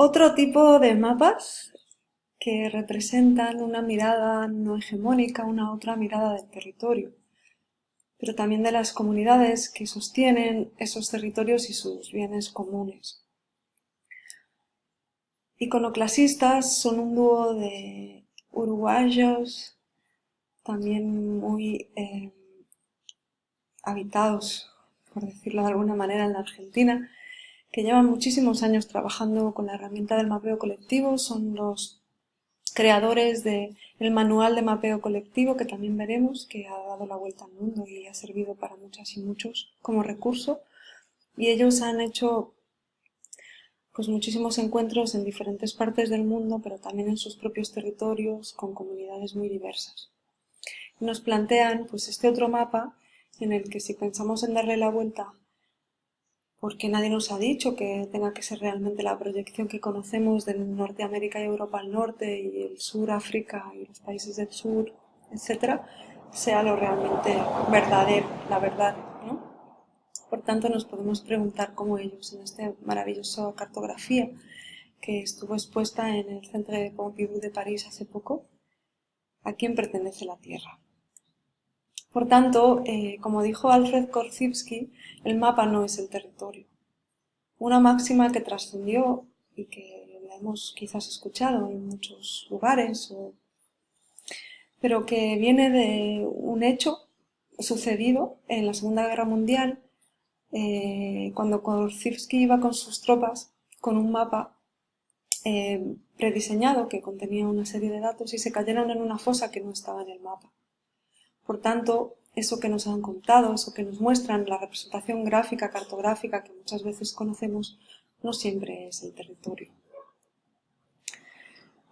Otro tipo de mapas que representan una mirada no hegemónica, una otra mirada del territorio, pero también de las comunidades que sostienen esos territorios y sus bienes comunes. Iconoclasistas son un dúo de uruguayos, también muy eh, habitados, por decirlo de alguna manera, en la Argentina, que llevan muchísimos años trabajando con la herramienta del mapeo colectivo, son los creadores del manual de mapeo colectivo que también veremos, que ha dado la vuelta al mundo y ha servido para muchas y muchos como recurso. Y ellos han hecho pues muchísimos encuentros en diferentes partes del mundo, pero también en sus propios territorios, con comunidades muy diversas. Nos plantean pues este otro mapa en el que si pensamos en darle la vuelta, porque nadie nos ha dicho que tenga que ser realmente la proyección que conocemos de Norteamérica y Europa al norte y el sur, África y los países del sur, etcétera, sea lo realmente verdadero, la verdad, ¿no? Por tanto, nos podemos preguntar cómo ellos, en esta maravillosa cartografía que estuvo expuesta en el Centro de Pompidou de París hace poco, a quién pertenece la Tierra. Por tanto, eh, como dijo Alfred Korzybski, el mapa no es el territorio. Una máxima que trascendió y que la hemos quizás escuchado en muchos lugares, pero que viene de un hecho sucedido en la Segunda Guerra Mundial eh, cuando Korzybski iba con sus tropas con un mapa eh, prediseñado que contenía una serie de datos y se cayeron en una fosa que no estaba en el mapa. Por tanto, eso que nos han contado, eso que nos muestran, la representación gráfica, cartográfica que muchas veces conocemos, no siempre es el territorio.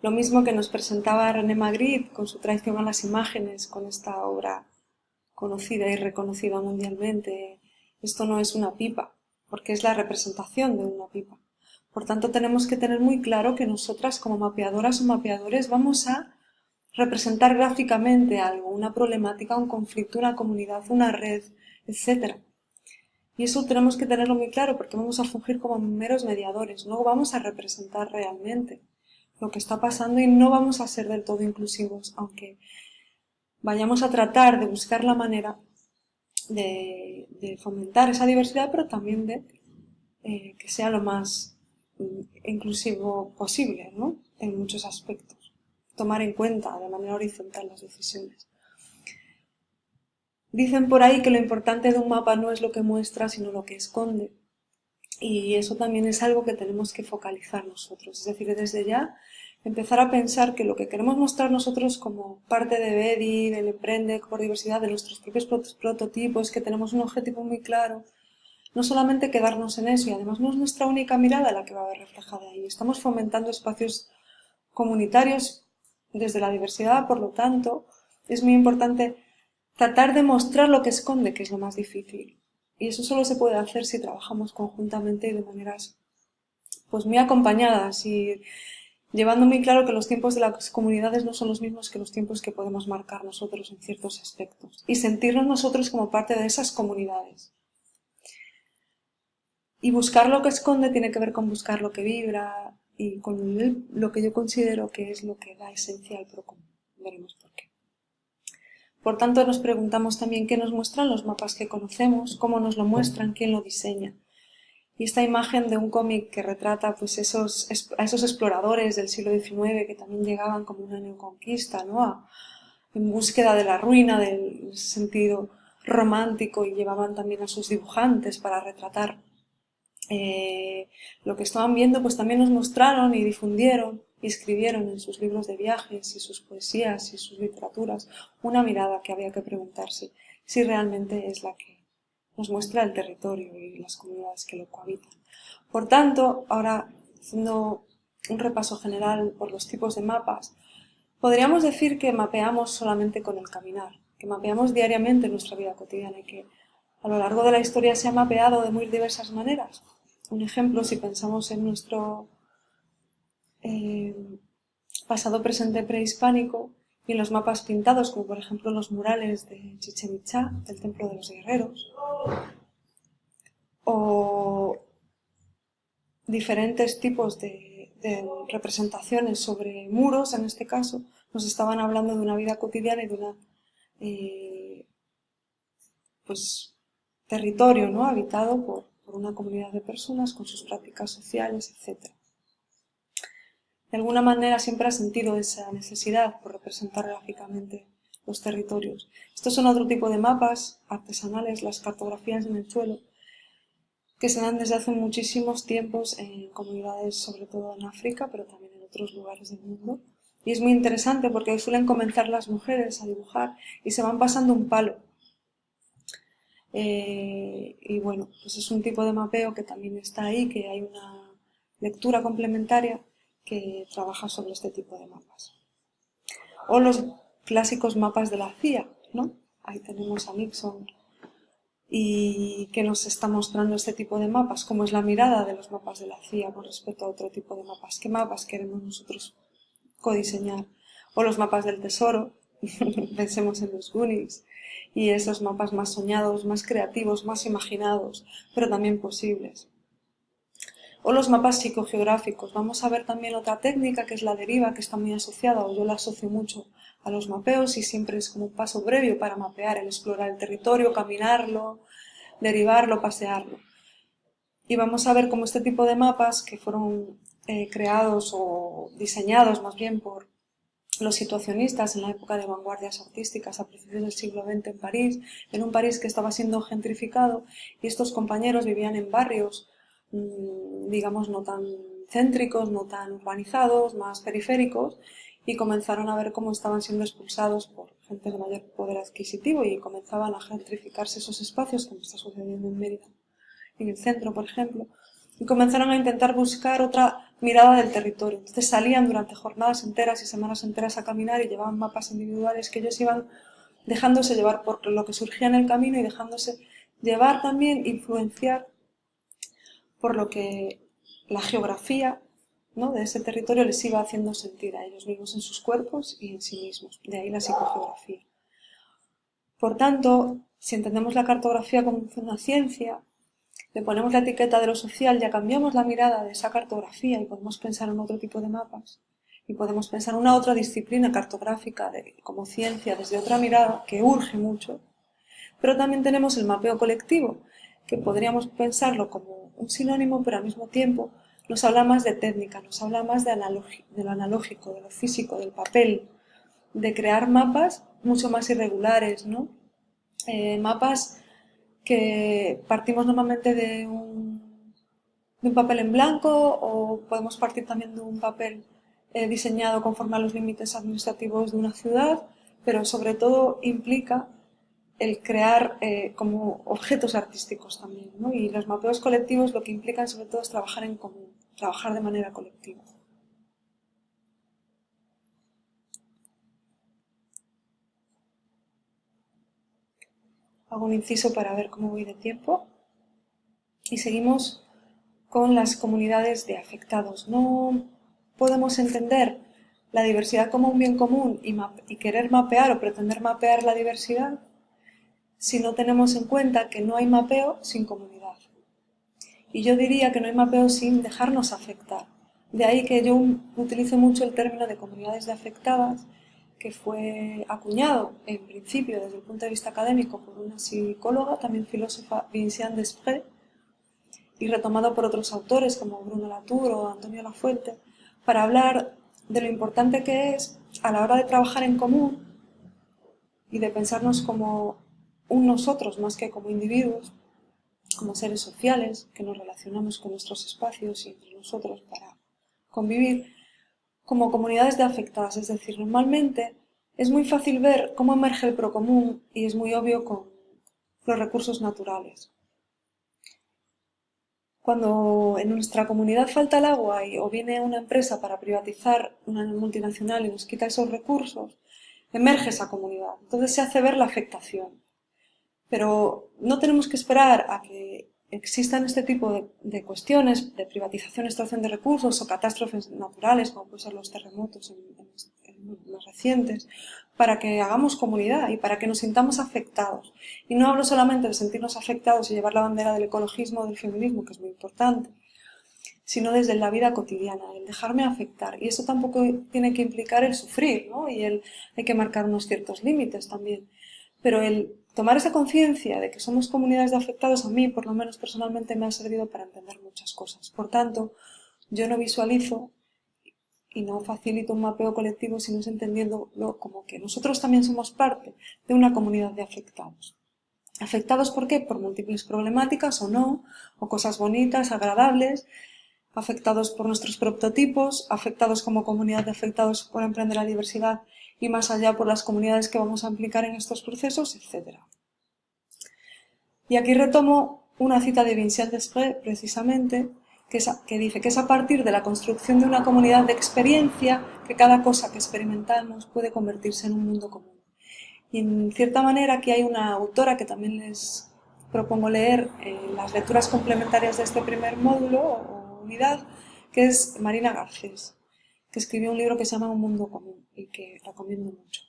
Lo mismo que nos presentaba René Magritte con su traición a las imágenes, con esta obra conocida y reconocida mundialmente, esto no es una pipa, porque es la representación de una pipa. Por tanto, tenemos que tener muy claro que nosotras como mapeadoras o mapeadores vamos a representar gráficamente algo, una problemática, un conflicto, una comunidad, una red, etc. Y eso tenemos que tenerlo muy claro porque vamos a fungir como meros mediadores, no vamos a representar realmente lo que está pasando y no vamos a ser del todo inclusivos, aunque vayamos a tratar de buscar la manera de, fomentar esa diversidad, pero también de eh, que sea lo más mm, inclusivo posible, ¿no? En muchos aspectos. Tomar en cuenta de manera horizontal las decisiones. Dicen por ahí que lo importante de un mapa no es lo que muestra, sino lo que esconde. Y eso también es algo que tenemos que focalizar nosotros. Es decir, desde ya empezar a pensar que lo que queremos mostrar nosotros como parte de BEDI, del Emprende por Diversidad, de nuestros propios prototipos, que tenemos un objetivo muy claro, no solamente quedarnos en eso, y además no es nuestra única mirada la que va a ver reflejada ahí. Estamos fomentando espacios comunitarios desde la diversidad, por lo tanto, es muy importante tratar de mostrar lo que esconde, que es lo más difícil. Y eso solo se puede hacer si trabajamos conjuntamente y de maneras pues muy acompañadas y llevando muy claro que los tiempos de las comunidades no son los mismos que los tiempos que podemos marcar nosotros en ciertos aspectos, y sentirnos nosotros como parte de esas comunidades. Y buscar lo que esconde tiene que ver con buscar lo que vibra y con lo que yo considero que es lo que da esencia al. Veremos por qué. Por tanto, nos preguntamos también qué nos muestran los mapas que conocemos, cómo nos lo muestran, quién lo diseña. Y esta imagen de un cómic que retrata pues, esos, a esos exploradores del siglo XIX que también llegaban como una neoconquista, ¿no? en búsqueda de la ruina, del sentido romántico, y llevaban también a sus dibujantes para retratar eh, lo que estaban viendo, pues también nos mostraron y difundieron y escribieron en sus libros de viajes y sus poesías y sus literaturas una mirada que había que preguntarse si realmente es la que nos muestra el territorio y las comunidades que lo cohabitan. Por tanto, ahora haciendo un repaso general por los tipos de mapas, podríamos decir que mapeamos solamente con el caminar, que mapeamos diariamente nuestra vida cotidiana y que a lo largo de la historia se ha mapeado de muy diversas maneras. Un ejemplo, si pensamos en nuestro eh, pasado presente prehispánico y en los mapas pintados, como por ejemplo los murales de Chichen Itza, del Templo de los Guerreros, o diferentes tipos de, representaciones sobre muros, en este caso, nos estaban hablando de una vida cotidiana y de una eh, pues, territorio ¿no? habitado por, una comunidad de personas con sus prácticas sociales, etc. De alguna manera siempre ha sentido esa necesidad por representar gráficamente los territorios. Estos son otro tipo de mapas artesanales, las cartografías en el suelo, que se dan desde hace muchísimos tiempos en comunidades, sobre todo en África, pero también en otros lugares del mundo. Y es muy interesante porque suelen comenzar las mujeres a dibujar y se van pasando un palo. Eh, y bueno, pues es un tipo de mapeo que también está ahí, que hay una lectura complementaria que trabaja sobre este tipo de mapas. O los clásicos mapas de la CIA, ¿no? Ahí tenemos a Nixon y que nos está mostrando este tipo de mapas, cómo es la mirada de los mapas de la CIA con respecto a otro tipo de mapas. ¿Qué mapas queremos nosotros codiseñar? O los mapas del tesoro, pensemos en los Goonies, y esos mapas más soñados, más creativos, más imaginados, pero también posibles. O los mapas psicogeográficos. Vamos a ver también otra técnica que es la deriva, que está muy asociada, o yo la asocio mucho a los mapeos y siempre es como un paso previo para mapear, el explorar el territorio, caminarlo, derivarlo, pasearlo. Y vamos a ver cómo este tipo de mapas que fueron eh, creados o diseñados más bien por los situacionistas en la época de vanguardias artísticas a principios del siglo XX en París, en un París que estaba siendo gentrificado y estos compañeros vivían en barrios, mm, digamos, no tan céntricos, no tan urbanizados, más periféricos, y comenzaron a ver cómo estaban siendo expulsados por gente de mayor poder adquisitivo y comenzaban a gentrificarse esos espacios, como está sucediendo en Mérida, en el centro, por ejemplo, y comenzaron a intentar buscar otra mirada del territorio. Entonces salían durante jornadas enteras y semanas enteras a caminar y llevaban mapas individuales que ellos iban dejándose llevar por lo que surgía en el camino y dejándose llevar también, influenciar por lo que la geografía de ese territorio les iba haciendo sentir a ellos mismos en sus cuerpos y en sí mismos. De ahí la psicogeografía. Por tanto, si entendemos la cartografía como una ciencia, le ponemos la etiqueta de lo social, ya cambiamos la mirada de esa cartografía y podemos pensar en otro tipo de mapas. Y podemos pensar en una otra disciplina cartográfica como ciencia desde otra mirada que urge mucho. Pero también tenemos el mapeo colectivo, que podríamos pensarlo como un sinónimo, pero al mismo tiempo nos habla más de técnica, nos habla más de, de lo analógico, de lo físico, del papel, de crear mapas mucho más irregulares, ¿no? Eh, mapas que partimos normalmente de un, de un, papel en blanco o podemos partir también de un papel eh, diseñado conforme a los límites administrativos de una ciudad, pero sobre todo implica el crear eh, como objetos artísticos también. ¿no? Y los mapeos colectivos lo que implican sobre todo es trabajar en común, trabajar de manera colectiva. Hago un inciso para ver cómo voy de tiempo. Y seguimos con las comunidades de afectados. No podemos entender la diversidad como un bien común y, y querer mapear o pretender mapear la diversidad si no tenemos en cuenta que no hay mapeo sin comunidad. Y yo diría que no hay mapeo sin dejarnos afectar. De ahí que yo utilizo mucho el término de comunidades de afectadas, que fue acuñado en principio desde el punto de vista académico por una psicóloga, también filósofa, Vinciane Desprez, y retomado por otros autores como Bruno Latour o Antonio Lafuente, para hablar de lo importante que es a la hora de trabajar en común y de pensarnos como un nosotros más que como individuos, como seres sociales, que nos relacionamos con nuestros espacios y entre nosotros para convivir, como comunidades de afectadas. Es decir, normalmente es muy fácil ver cómo emerge el procomún y es muy obvio con los recursos naturales. Cuando en nuestra comunidad falta el agua y, o viene una empresa para privatizar una multinacional y nos quita esos recursos, emerge esa comunidad. Entonces se hace ver la afectación. Pero no tenemos que esperar a que existan este tipo de, cuestiones de privatización, extracción de recursos o catástrofes naturales, como pueden ser los terremotos los recientes, para que hagamos comunidad y para que nos sintamos afectados. Y no hablo solamente de sentirnos afectados y llevar la bandera del ecologismo o del feminismo, que es muy importante, sino desde la vida cotidiana, el dejarme afectar. Y eso tampoco tiene que implicar el sufrir, ¿no? Y el, hay que marcar unos ciertos límites también. Pero el tomar esa conciencia de que somos comunidades de afectados, a mí, por lo menos personalmente, me ha servido para entender muchas cosas. Por tanto, yo no visualizo y no facilito un mapeo colectivo si no es entendiéndolo como que nosotros también somos parte de una comunidad de afectados. ¿Afectados por qué? Por múltiples problemáticas o no, o cosas bonitas, agradables, afectados por nuestros prototipos, afectados como comunidad de afectados por emprender la diversidad y más allá por las comunidades que vamos a implicar en estos procesos, etc. Y aquí retomo una cita de Vincent Desprez, precisamente, que, dice que es a partir de la construcción de una comunidad de experiencia que cada cosa que experimentamos puede convertirse en un mundo común. Y en cierta manera aquí hay una autora que también les propongo leer eh, las lecturas complementarias de este primer módulo que es Marina Garcés, que escribió un libro que se llama Un mundo común y que recomiendo mucho.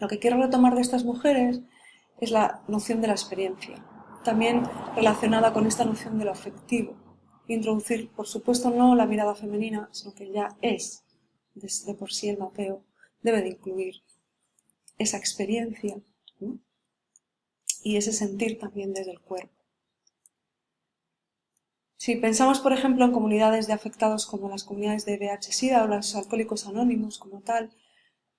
Lo que quiero retomar de estas mujeres es la noción de la experiencia, también relacionada con esta noción de lo afectivo. Introducir, por supuesto, no la mirada femenina, sino que ya es, desde por sí el mapeo, debe de incluir esa experiencia y ese sentir también desde el cuerpo. Si pensamos, por ejemplo, en comunidades de afectados como las comunidades de VIH-Sida o los alcohólicos anónimos como tal,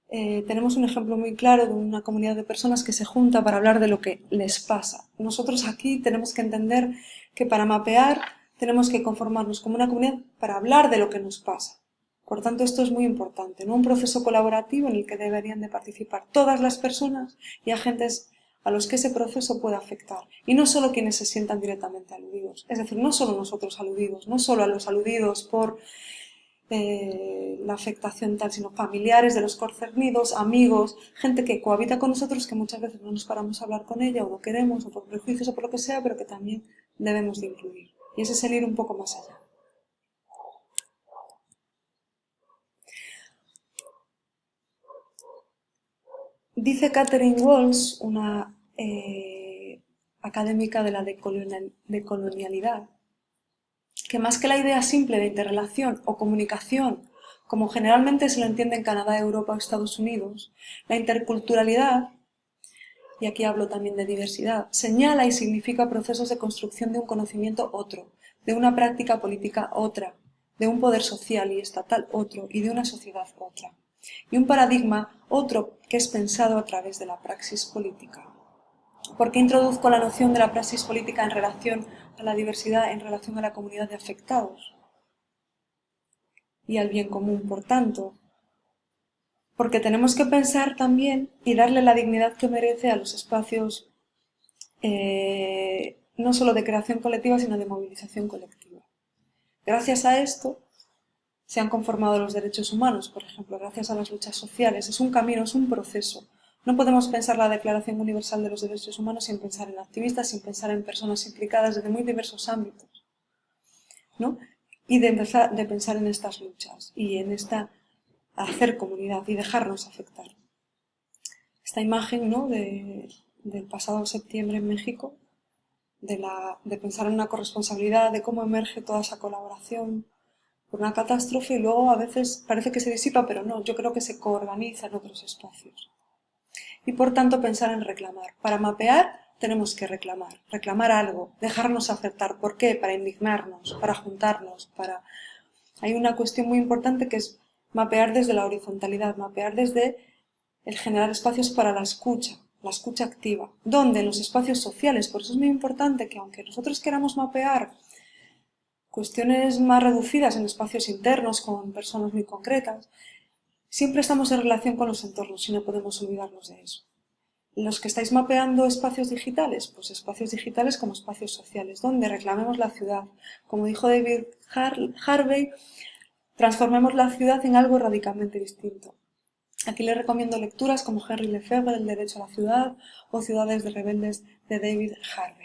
eh, tenemos un ejemplo muy claro de una comunidad de personas que se junta para hablar de lo que les pasa. Nosotros aquí tenemos que entender que para mapear tenemos que conformarnos como una comunidad para hablar de lo que nos pasa. Por tanto, esto es muy importante, ¿no? un proceso colaborativo en el que deberían de participar todas las personas y agentes a los que ese proceso puede afectar. Y no solo quienes se sientan directamente aludidos, es decir, no solo nosotros aludidos, no solo a los aludidos por eh, la afectación tal, sino familiares de los concernidos, amigos, gente que cohabita con nosotros que muchas veces no nos paramos a hablar con ella o no queremos o por prejuicios o por lo que sea, pero que también debemos de incluir. Y ese es el ir un poco más allá. Dice Catherine Walsh, una eh, académica de la decolonialidad, que más que la idea simple de interrelación o comunicación, como generalmente se lo entiende en Canadá, Europa o Estados Unidos, la interculturalidad, y aquí hablo también de diversidad, señala y significa procesos de construcción de un conocimiento otro, de una práctica política otra, de un poder social y estatal otro y de una sociedad otra y un paradigma otro que es pensado a través de la praxis política. ¿Por qué introduzco la noción de la praxis política en relación a la diversidad, en relación a la comunidad de afectados? Y al bien común, por tanto. Porque tenemos que pensar también y darle la dignidad que merece a los espacios eh, no solo de creación colectiva, sino de movilización colectiva. Gracias a esto, se han conformado los derechos humanos, por ejemplo, gracias a las luchas sociales. Es un camino, es un proceso. No podemos pensar la Declaración Universal de los Derechos Humanos sin pensar en activistas, sin pensar en personas implicadas desde muy diversos ámbitos. ¿no? Y de, pensar en estas luchas y en esta hacer comunidad y dejarnos afectar. Esta imagen ¿no? de, del pasado septiembre en México, de, de pensar en una corresponsabilidad, de cómo emerge toda esa colaboración, por una catástrofe y luego a veces parece que se disipa, pero no, yo creo que se coorganiza en otros espacios. Y por tanto pensar en reclamar. Para mapear tenemos que reclamar, reclamar algo, dejarnos aceptar. ¿Por qué? Para indignarnos, para juntarnos, para... Hay una cuestión muy importante que es mapear desde la horizontalidad, mapear desde el generar espacios para la escucha, la escucha activa. ¿Dónde? En los espacios sociales. Por eso es muy importante que aunque nosotros queramos mapear cuestiones más reducidas en espacios internos con personas muy concretas, siempre estamos en relación con los entornos y no podemos olvidarnos de eso. Los que estáis mapeando espacios digitales, pues espacios digitales como espacios sociales, donde reclamemos la ciudad. Como dijo David Harvey, transformemos la ciudad en algo radicalmente distinto. Aquí les recomiendo lecturas como Henry Lefebvre, El derecho a la ciudad o Ciudades de rebeldes de David Harvey.